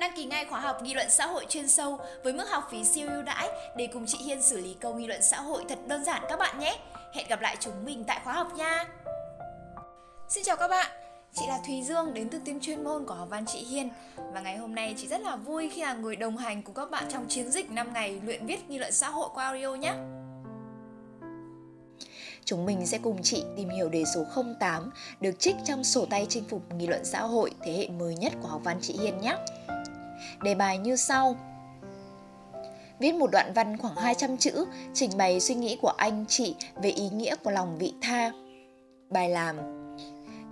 Đăng ký ngay khóa học nghị luận xã hội chuyên sâu với mức học phí siêu ưu đãi để cùng chị Hiên xử lý câu nghị luận xã hội thật đơn giản các bạn nhé. Hẹn gặp lại chúng mình tại khóa học nha. Xin chào các bạn, chị là Thùy Dương đến từ team chuyên môn của học văn chị Hiên và ngày hôm nay chị rất là vui khi là người đồng hành cùng các bạn trong chiến dịch 5 ngày luyện viết nghị luận xã hội qua audio nhé. Chúng mình sẽ cùng chị tìm hiểu đề số 08 được trích trong sổ tay chinh phục nghị luận xã hội thế hệ mới nhất của học văn chị Hiên nhé. Đề bài như sau. Viết một đoạn văn khoảng 200 chữ, trình bày suy nghĩ của anh chị về ý nghĩa của lòng vị tha. Bài làm,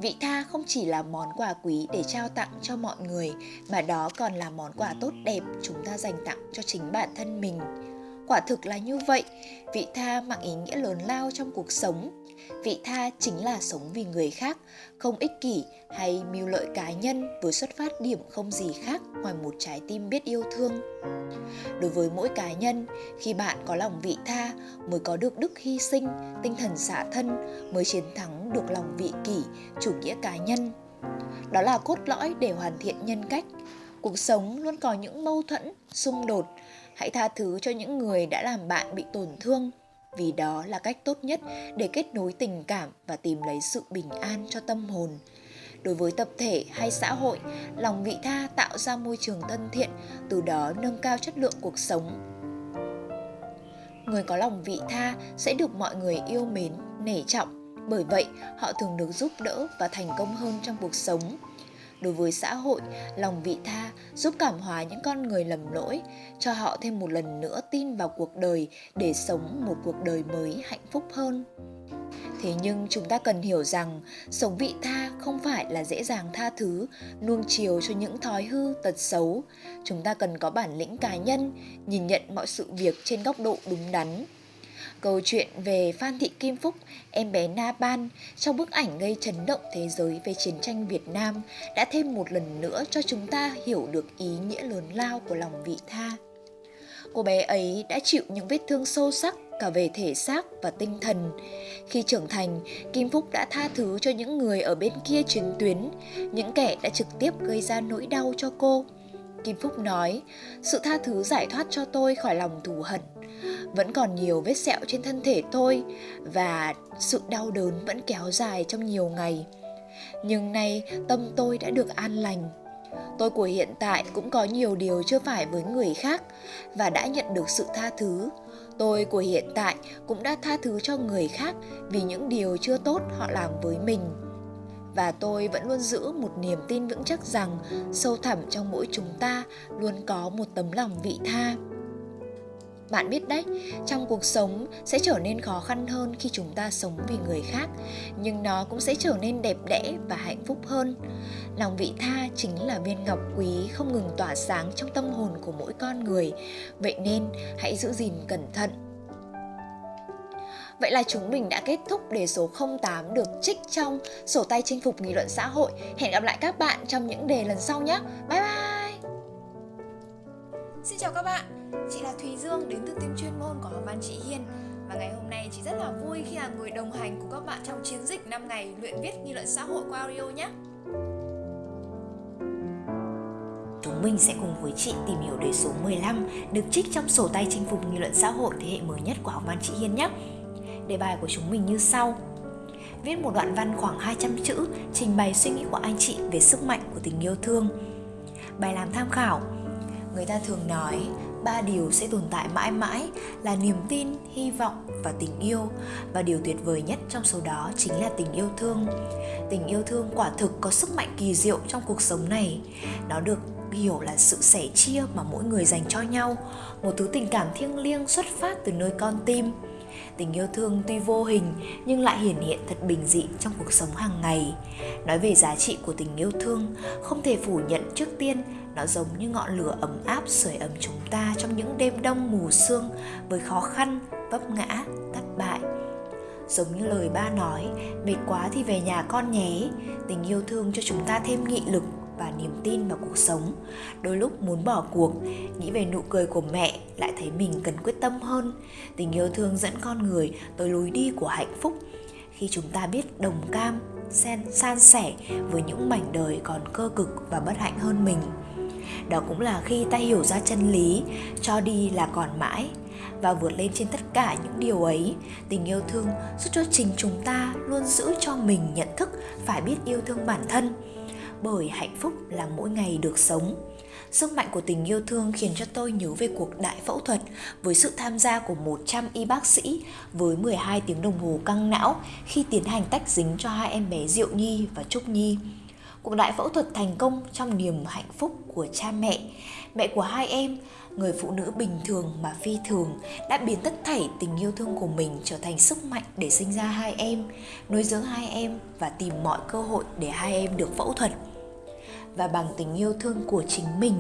Vị tha không chỉ là món quà quý để trao tặng cho mọi người, mà đó còn là món quà tốt đẹp chúng ta dành tặng cho chính bản thân mình. Quả thực là như vậy, vị tha mang ý nghĩa lớn lao trong cuộc sống. Vị tha chính là sống vì người khác, không ích kỷ hay mưu lợi cá nhân với xuất phát điểm không gì khác ngoài một trái tim biết yêu thương. Đối với mỗi cá nhân, khi bạn có lòng vị tha mới có được đức hy sinh, tinh thần xả thân mới chiến thắng được lòng vị kỷ, chủ nghĩa cá nhân. Đó là cốt lõi để hoàn thiện nhân cách. Cuộc sống luôn có những mâu thuẫn, xung đột, hãy tha thứ cho những người đã làm bạn bị tổn thương vì đó là cách tốt nhất để kết nối tình cảm và tìm lấy sự bình an cho tâm hồn. Đối với tập thể hay xã hội lòng vị tha tạo ra môi trường thân thiện từ đó nâng cao chất lượng cuộc sống. Người có lòng vị tha sẽ được mọi người yêu mến nể trọng. Bởi vậy họ thường được giúp đỡ và thành công hơn trong cuộc sống đối với xã hội, lòng vị tha, giúp cảm hóa những con người lầm lỗi, cho họ thêm một lần nữa tin vào cuộc đời để sống một cuộc đời mới hạnh phúc hơn. Thế nhưng chúng ta cần hiểu rằng, sống vị tha không phải là dễ dàng tha thứ, nuông chiều cho những thói hư, tật xấu. Chúng ta cần có bản lĩnh cá nhân, nhìn nhận mọi sự việc trên góc độ đúng đắn. Câu chuyện về Phan Thị Kim Phúc, em bé Na Ban trong bức ảnh gây chấn động thế giới về chiến tranh Việt Nam đã thêm một lần nữa cho chúng ta hiểu được ý nghĩa lớn lao của lòng vị tha. Cô bé ấy đã chịu những vết thương sâu sắc cả về thể xác và tinh thần. Khi trưởng thành, Kim Phúc đã tha thứ cho những người ở bên kia chiến tuyến, những kẻ đã trực tiếp gây ra nỗi đau cho cô. Kim Phúc nói, sự tha thứ giải thoát cho tôi khỏi lòng thù hận. Vẫn còn nhiều vết sẹo trên thân thể tôi và sự đau đớn vẫn kéo dài trong nhiều ngày. Nhưng nay tâm tôi đã được an lành. Tôi của hiện tại cũng có nhiều điều chưa phải với người khác và đã nhận được sự tha thứ. Tôi của hiện tại cũng đã tha thứ cho người khác vì những điều chưa tốt họ làm với mình và tôi vẫn luôn giữ một niềm tin vững chắc rằng sâu thẳm trong mỗi chúng ta luôn có một tấm lòng vị tha. Bạn biết đấy, trong cuộc sống sẽ trở nên khó khăn hơn khi chúng ta sống vì người khác, nhưng nó cũng sẽ trở nên đẹp đẽ và hạnh phúc hơn. Lòng vị tha chính là viên ngọc quý không ngừng tỏa sáng trong tâm hồn của mỗi con người. Vậy nên hãy giữ gìn cẩn thận Vậy là chúng mình đã kết thúc đề số 08 được trích trong sổ tay chinh phục nghị luận xã hội. Hẹn gặp lại các bạn trong những đề lần sau nhé. Bye bye! Xin chào các bạn, chị là Thùy Dương đến từ team chuyên môn của Học văn chị Hiên và ngày hôm nay chị rất là vui khi là người đồng hành cùng các bạn trong chiến dịch 5 ngày luyện viết nghị luận xã hội qua audio nhé. Chúng mình sẽ cùng với chị tìm hiểu đề số 15 được trích trong sổ tay chinh phục nghị luận xã hội thế hệ mới nhất của Học văn chị Hiên nhé. Đề bài của chúng mình như sau. Viết một đoạn văn khoảng 200 chữ trình bày suy nghĩ của anh chị về sức mạnh của tình yêu thương. Bài làm tham khảo. Người ta thường nói ba điều sẽ tồn tại mãi mãi là niềm tin, hy vọng và tình yêu và điều tuyệt vời nhất trong số đó chính là tình yêu thương. Tình yêu thương quả thực có sức mạnh kỳ diệu trong cuộc sống này. Nó được hiểu là sự sẻ chia mà mỗi người dành cho nhau, một thứ tình cảm thiêng liêng xuất phát từ nơi con tim tình yêu thương tuy vô hình, nhưng lại hiển hiện thật bình dị trong cuộc sống hàng ngày. Nói về giá trị của tình yêu thương, không thể phủ nhận trước tiên, nó giống như ngọn lửa ấm áp sưởi ấm chúng ta trong những đêm đông mù sương với khó khăn, vấp ngã, thất bại. Giống như lời ba nói, mệt quá thì về nhà con nhé. Tình yêu thương cho chúng ta thêm nghị lực và niềm tin vào cuộc sống. Đôi lúc muốn bỏ cuộc, nghĩ về nụ cười của mẹ lại thấy mình cần quyết tâm hơn. Tình yêu thương dẫn con người tới lối đi của hạnh phúc. Khi chúng ta biết đồng cam, sen, san sẻ với những mảnh đời còn cơ cực và bất hạnh hơn mình. Đó cũng là khi ta hiểu ra chân lý, cho đi là còn mãi. Và vượt lên trên tất cả những điều ấy, tình yêu thương giúp cho chính chúng ta luôn giữ cho mình nhận thức phải biết yêu thương bản thân bởi hạnh phúc là mỗi ngày được sống Sức mạnh của tình yêu thương khiến cho tôi nhớ về cuộc đại phẫu thuật với sự tham gia của 100 y bác sĩ với 12 tiếng đồng hồ căng não khi tiến hành tách dính cho hai em bé Diệu Nhi và Trúc Nhi. Cuộc đại phẫu thuật thành công trong niềm hạnh phúc của cha mẹ. Mẹ của hai em, người phụ nữ bình thường mà phi thường, đã biến tất thảy tình yêu thương của mình trở thành sức mạnh để sinh ra hai em, nuôi dưỡng hai em và tìm mọi cơ hội để hai em được phẫu thuật và bằng tình yêu thương của chính mình,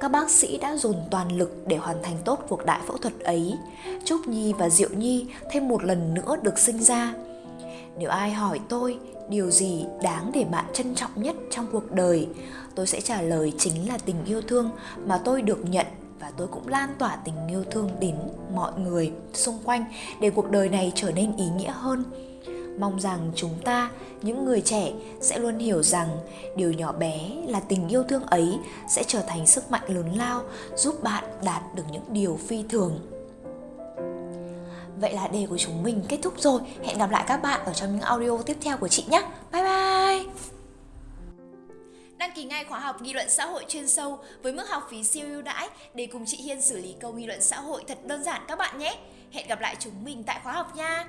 các bác sĩ đã dồn toàn lực để hoàn thành tốt cuộc đại phẫu thuật ấy. Trúc Nhi và Diệu Nhi thêm một lần nữa được sinh ra. Nếu ai hỏi tôi điều gì đáng để bạn trân trọng nhất trong cuộc đời, tôi sẽ trả lời chính là tình yêu thương mà tôi được nhận và tôi cũng lan tỏa tình yêu thương đến mọi người xung quanh để cuộc đời này trở nên ý nghĩa hơn mong rằng chúng ta, những người trẻ, sẽ luôn hiểu rằng điều nhỏ bé là tình yêu thương ấy sẽ trở thành sức mạnh lớn lao giúp bạn đạt được những điều phi thường Vậy là đề của chúng mình kết thúc rồi. Hẹn gặp lại các bạn ở trong những audio tiếp theo của chị nhé. Bye bye! Kỳ ngay khóa học nghị luận xã hội chuyên sâu với mức học phí siêu ưu đãi để cùng chị Hiên xử lý câu nghị luận xã hội thật đơn giản các bạn nhé. Hẹn gặp lại chúng mình tại khóa học nha.